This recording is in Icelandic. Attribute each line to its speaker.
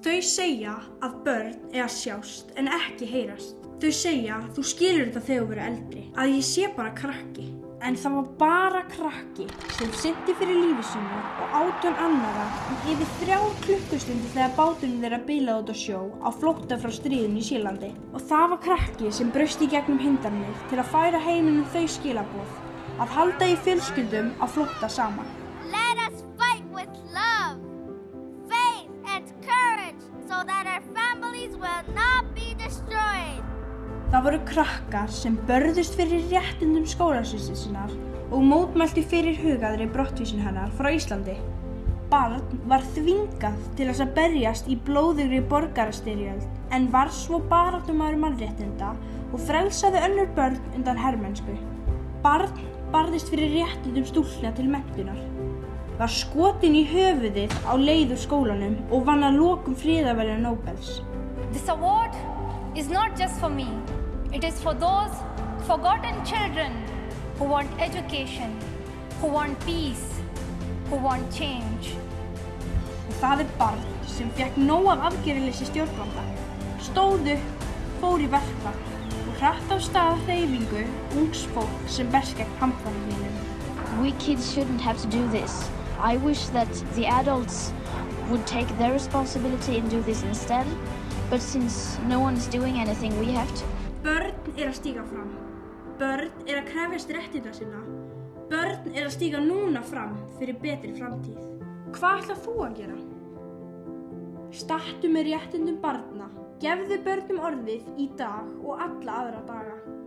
Speaker 1: Þau segja að börn er að sjást en ekki heyrast. Þau segja, þú skilur þetta þegar þú verður eldri, að ég sé bara krakki. En það var bara krakki sem syndi fyrir lífi sínu og átjón annara í yfir þrjár klukkustundir þegar bátunum þeirra bilaði út á sjó á flótta frá stríðinu í Sílandi. Og það var krakki sem braust í gegnum hindarnir til að færa heiminum þau skilaboð að halda í fjölskyldum á flótta saman.
Speaker 2: Will not be destroyed.
Speaker 1: Það voru krakkar sem börðust fyrir réttindum skólasýstu sinnar og mótmælti fyrir hugaðri brottvísin hennar frá Íslandi. Barn var þvingað til þess að berjast í blóðugri borgarastyrjöld en var svo baráttumæður mannréttinda og frelsaði önnur börn undan hermennsku. Barn barðist fyrir réttindum stúlna til mektunar. Var skotin í höfuðið á leið úr skólanum og vann að lokum fríðavelja Nobels.
Speaker 3: This award is not just for me, it is for those forgotten children who want education, who want peace, who want change.
Speaker 1: Og það er barn sem fekk nóg af afgerðileysi stjórnvalda, stóð upp, fór í verkfall og hratt á stað hreyfingu ungs fólk sem berst gegn hamfanum
Speaker 4: We kids shouldn't have to do this. I wish that the adults would take their responsibility and do this instead. But since no one is doing anything, we have to.
Speaker 1: Börn er að stíga fram. Börn er að krefjast réttinda sinna. Börn er að stíga núna fram fyrir betri framtíð. Hvað ætlað þú að gera? Stattu með réttindum barna. Gefðu börnum orðið í dag og alla aðra daga.